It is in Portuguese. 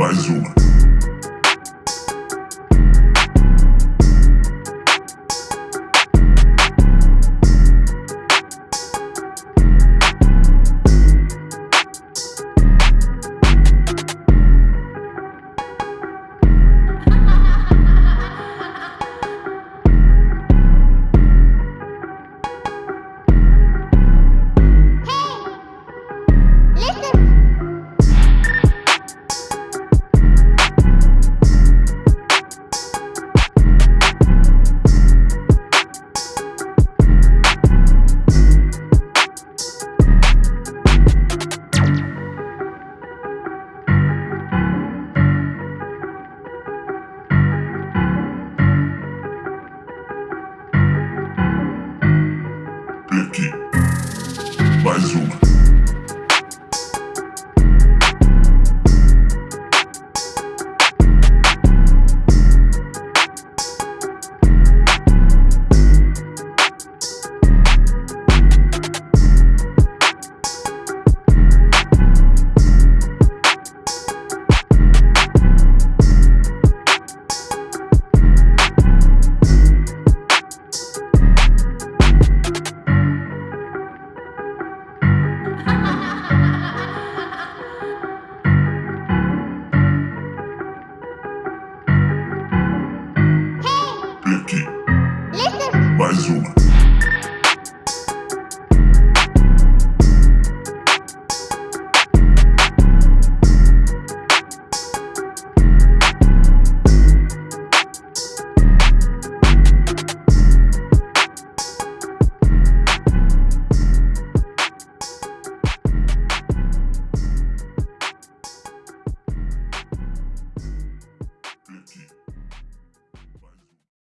mais uma. Ricky. Mais uma.